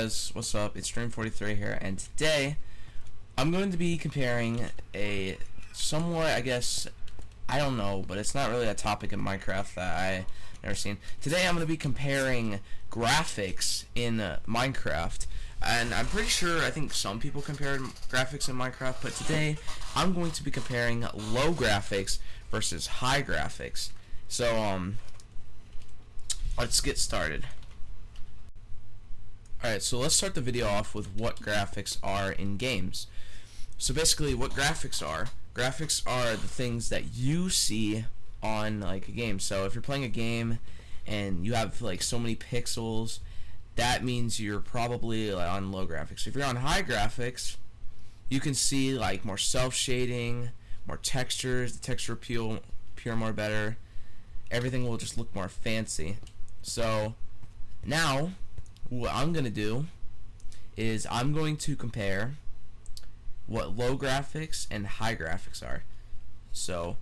guys, what's up? It's Dream43 here, and today I'm going to be comparing a somewhat, I guess, I don't know, but it's not really a topic in Minecraft that I never seen. Today I'm going to be comparing graphics in uh, Minecraft, and I'm pretty sure I think some people compare graphics in Minecraft, but today I'm going to be comparing low graphics versus high graphics. So um, let's get started. Alright, so let's start the video off with what graphics are in games. So basically what graphics are, graphics are the things that you see on like a game. So if you're playing a game and you have like so many pixels, that means you're probably like, on low graphics. If you're on high graphics, you can see like more self-shading, more textures, the texture appeal appear more better. Everything will just look more fancy. So now what I'm going to do is I'm going to compare what low graphics and high graphics are. So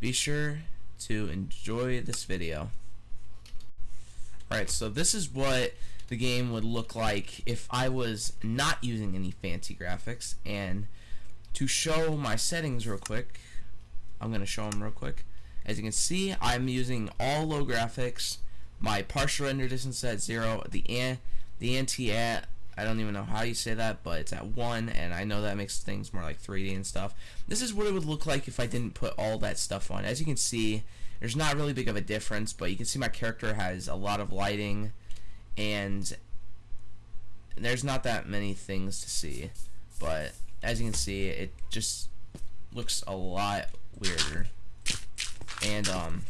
be sure to enjoy this video. Alright, so this is what the game would look like if I was not using any fancy graphics. And to show my settings real quick, I'm going to show them real quick. As you can see, I'm using all low graphics my partial render distance at zero. The an the anti at I don't even know how you say that, but it's at one, and I know that makes things more like 3D and stuff. This is what it would look like if I didn't put all that stuff on. As you can see, there's not really big of a difference, but you can see my character has a lot of lighting, and there's not that many things to see. But as you can see, it just looks a lot weirder. And um,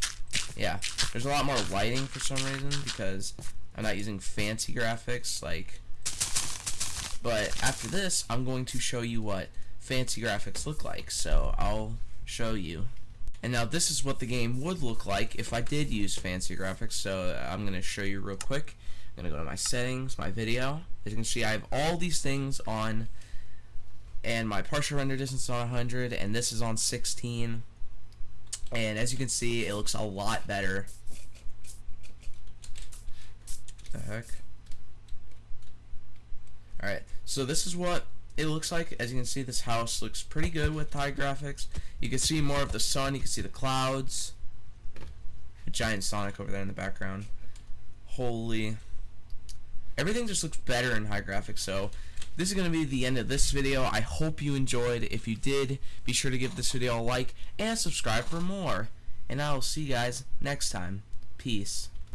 yeah, there's a lot more lighting for some reason because I'm not using fancy graphics like but after this I'm going to show you what fancy graphics look like so I'll show you. And now this is what the game would look like if I did use fancy graphics so I'm gonna show you real quick. I'm gonna go to my settings my video. As you can see I have all these things on and my partial render distance on 100 and this is on 16 and as you can see it looks a lot better. The heck? Alright so this is what it looks like. As you can see this house looks pretty good with high graphics. You can see more of the sun. You can see the clouds. A giant Sonic over there in the background. Holy. Everything just looks better in high graphics so this is going to be the end of this video. I hope you enjoyed. If you did, be sure to give this video a like and subscribe for more. And I will see you guys next time. Peace.